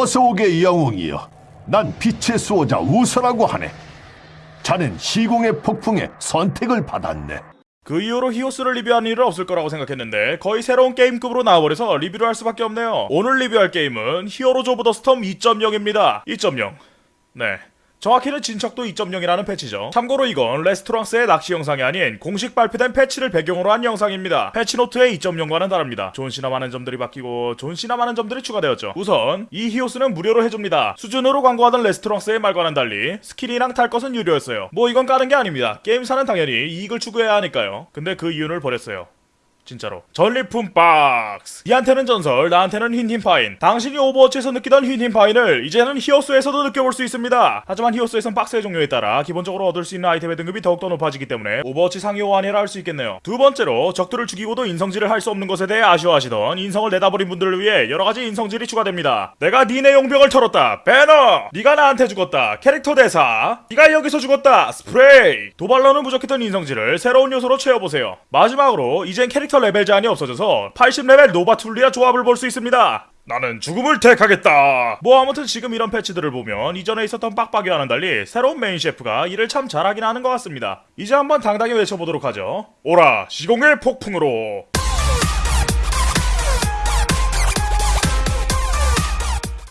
어서 오게 영웅이여. 난 빛의 수호자 우서라고 하네. 자넨 시공의 폭풍에 선택을 받았네. 그 이후로 히오스를 리뷰할 일은 없을 거라고 생각했는데 거의 새로운 게임급으로 나와버려서 리뷰를 할 수밖에 없네요. 오늘 리뷰할 게임은 Heroes of the Storm 2.0입니다. 2.0. 네. 정확히는 진척도 2.0이라는 패치죠. 참고로 이건 레스토랑스의 낚시 영상이 아닌 공식 발표된 패치를 배경으로 한 영상입니다. 패치노트의 2.0과는 다릅니다. 존시나 많은 점들이 바뀌고 존시나 많은 점들이 추가되었죠. 우선 이 히오스는 무료로 해줍니다. 수준으로 광고하던 레스토랑스의 말과는 달리 스킨이랑 탈 것은 유료였어요. 뭐 이건 까는 게 아닙니다. 게임사는 당연히 이익을 추구해야 하니까요. 근데 그 이윤을 버렸어요. 진짜로. 전리품 박스. 니한테는 전설 나한테는 흰흰 파흰. 당신이 Overwatch에서 느끼던 흰흰 파흰을 이제는 히오스에서도 느껴볼 수 있습니다. 하지만 히오스에선 박스의 종류에 따라 기본적으로 얻을 수 있는 아이템의 등급이 더욱더 높아지기 때문에 Overwatch 상위 호환이라 할 수 있겠네요. 두 번째로 적들을 죽이고도 인성질을 할 수 없는 것에 대해 아쉬워하시던 인성을 내다버린 분들을 위해 여러가지 인성질이 추가됩니다. 내가 니네 용병을 털었다. 배너! 네가 나한테 죽었다. 캐릭터 대사! 네가 여기서 죽었다. 스프레이! 도발로는 부족했던 인성질을 새로운 요소로 채워보세요. 마지막으로 이젠 캐릭터 레벨 제한이 없어져서 80레벨 노바툴리아 조합을 볼 수 있습니다. 나는 죽음을 택하겠다. 뭐 아무튼 지금 이런 패치들을 보면 이전에 있었던 빡빡이와는 달리 새로운 메인 셰프가 일을 참 잘하긴 하는 것 같습니다. 이제 한번 당당히 외쳐보도록 하죠. 오라 시공의 폭풍으로.